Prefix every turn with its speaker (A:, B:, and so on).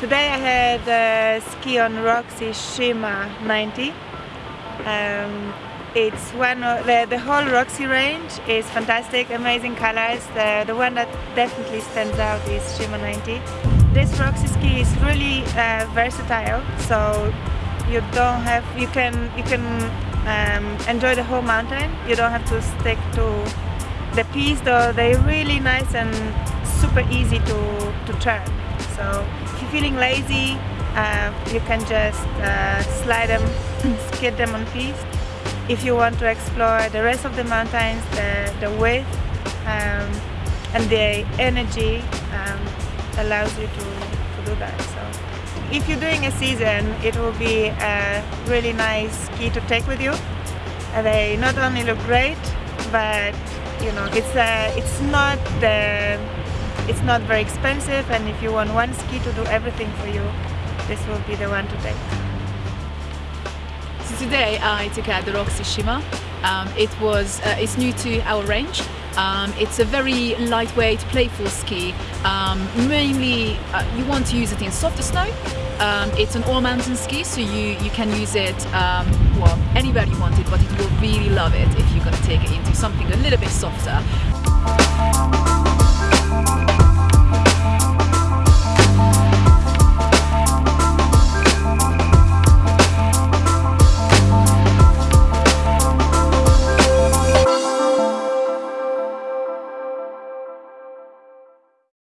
A: Today I had uh, ski on Roxy Shima 90. Um, it's one of the, the whole Roxy range is fantastic, amazing colors. The, the one that definitely stands out is Shima 90. This Roxy ski is really uh, versatile, so you don't have you can you can um, enjoy the whole mountain. You don't have to stick to the piste, though they're really nice and super easy to to turn. So if you're feeling lazy, uh, you can just uh, slide them, skid them on piste. If you want to explore the rest of the mountains, the, the width um, and the energy um, allows you to, to do that. So if you're doing a season, it will be a really nice ski to take with you. And they not only look great, but you know, it's uh, it's not the it's not very expensive and if you want one ski to do everything for you, this will be the one to take.
B: So today I took out the Roxy Shima. Um, it was uh, it's new to our range. Um, it's a very lightweight, playful ski. Um, mainly, uh, you want to use it in softer snow. Um, it's an all-mountain ski, so you, you can use it, um, well, anywhere you want it, but will really love it if you're going to take it into something a little bit softer.